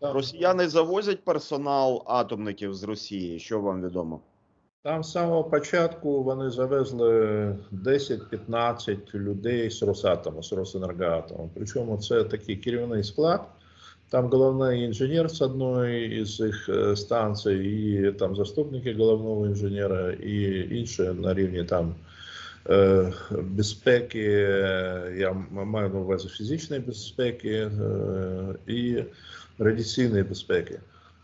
Росіяни завозять персонал атомників з Росії. Що вам відомо? Там з самого початку вони завезли 10-15 людей з Росатому, з Росенергоатому. Причому це такий керівний склад. Там головний інженер з одної із їх е, станцій, і там заступники головного інженера, і інші на рівні там е, безпеки, е, я маю на увазі фізичної безпеки і радіаційної безпеки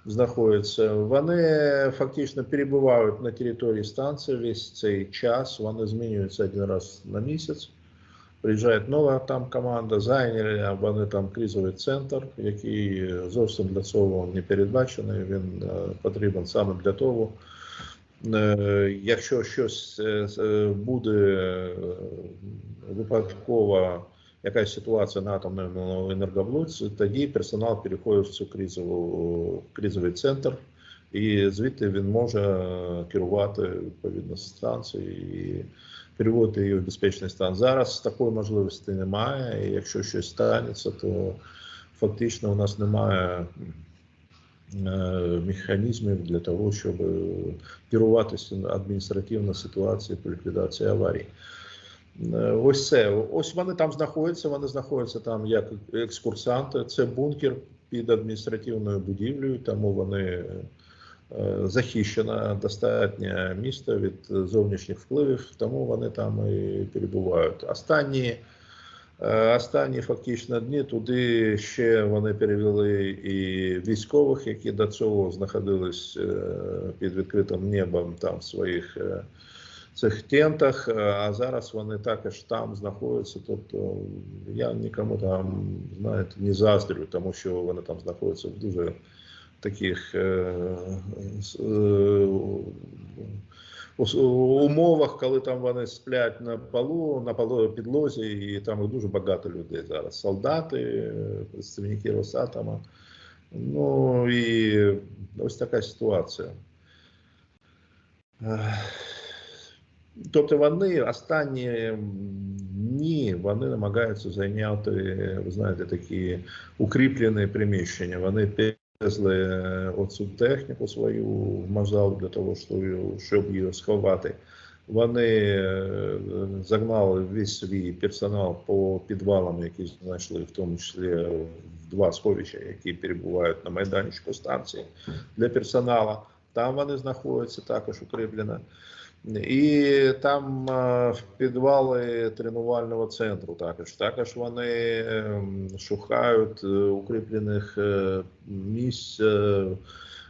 знаходяться. Вони фактично перебувають на території станції весь цей час. Вони змінюються один раз на місяць. Приїжджає нова там команда, зайняли вони там кризовий центр, який зовсім для цього не передбачений. Він е, потрібен саме для того. Е, Якщо щось е, буде випадково якась ситуація на атомному енергоблоці, тоді персонал переходить в цю кризову кризовий центр, і звідти він може керувати відповідно станцією і переводити її в безпечний стан. Зараз такої можливості немає. І якщо щось станеться, то фактично у нас немає е, механізмів для того, щоб керуватися адміністративною ситуацією по ліквідації аварії. Е, Ось це. Ось вони там знаходяться. Вони знаходяться там як екскурсанти. Це бункер під адміністративною будівлею, тому вони е, захищено достатньо місто від зовнішніх впливів, тому вони там і перебувають. Останні, е, останні фактично дні туди ще вони перевели і військових, які до цього знаходились під відкритим небом там своїх цих тентах, е, а зараз вони також там знаходяться. Тобто я нікому там знаєте не заздрю, тому що вони там знаходяться в дуже таких е, с- е, ус- умовах, коли там вони сплять на полу, на полу підлозі, і там їх дуже багато людей зараз. Солдати, е, представники Росатома. Ну і ось така ситуація. Тобто вони останні дні вони намагаються зайняти, ви знаєте, такі укріплені приміщення. Вони привезли е, оцю техніку свою в Мазал для того, щоб- її сховати. Вони е, загнали весь свій персонал по підвалам, які знайшли, в тому числі в два сховища, які перебувають на майданчику станції для персоналу. Там вони знаходяться також укріплено. І там е, в підвали тренувального центру також. Також вони ем, шукають е, укріплених е, місць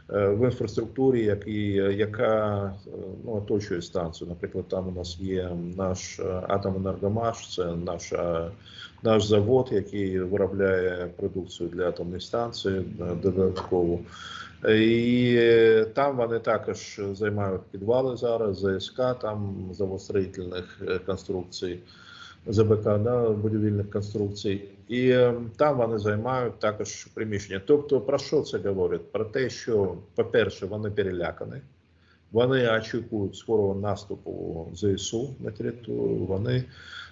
в інфраструктурі, які, яка е, ну, оточує станцію. Наприклад, там у нас є наш е, атоменергомаш, це наша, наш завод, який виробляє продукцію для атомної станції е, додатково. І е, там вони також займають підвали зараз, ЗСК, там заводстроїтельних е, конструкцій, ЗБК, да, будівельних конструкцій. І е, там вони займають також приміщення. Тобто, про що це говорить? Про те, що, по-перше, вони перелякані, вони очікують скорого наступу ЗСУ на територію, вони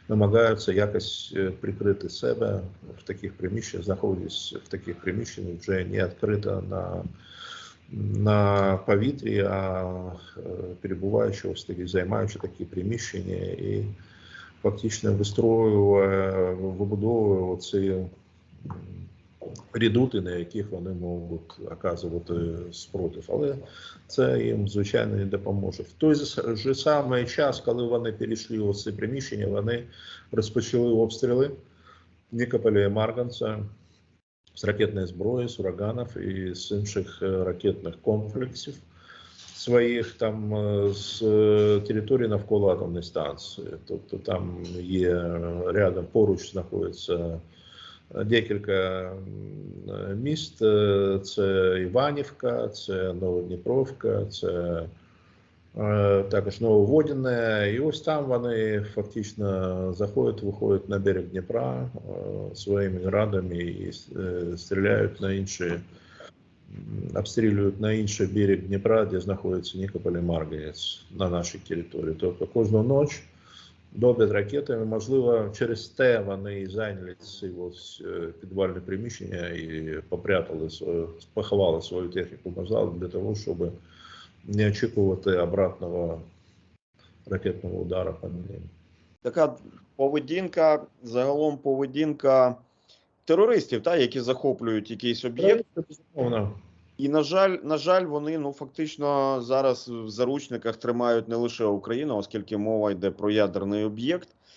намагаються якось е, прикрити себе в таких приміщеннях, знаходясь в таких приміщеннях вже не відкрито на на повітрі, а е, перебуваючи займаючи такі приміщення і фактично вистроює, вибудовує оці м, редути, на яких вони можуть оказувати спротив. Але це їм звичайно не допоможе. В той же самий час, коли вони перейшли у ці приміщення, вони розпочали обстріли Нікополя і Марганця з ракетної зброї, з ураганів і з інших е, ракетних комплексів своїх там з е, території навколо атомної станції. Тобто там є рядом поруч знаходиться декілька міст. Е, Це Іванівка, це Новодніпровка, це Е, також Нововодіне. І ось там вони фактично заходять, виходять на берег Дніпра е, своїми радами і стріляють на інші, обстрілюють на інший берег Дніпра, де знаходиться Нікополь і Марганець на нашій території. Тобто кожну ніч добрять ракетами. Можливо, через те вони зайняли ці ось е, підвальні приміщення і попрятали поховали свою техніку назад для того, щоб не очікувати обратного ракетного удару по ним. Така поведінка, загалом поведінка терористів, та, які захоплюють якийсь об'єкт. І, на жаль, на жаль, вони ну фактично зараз в заручниках тримають не лише Україну, оскільки мова йде про ядерний об'єкт.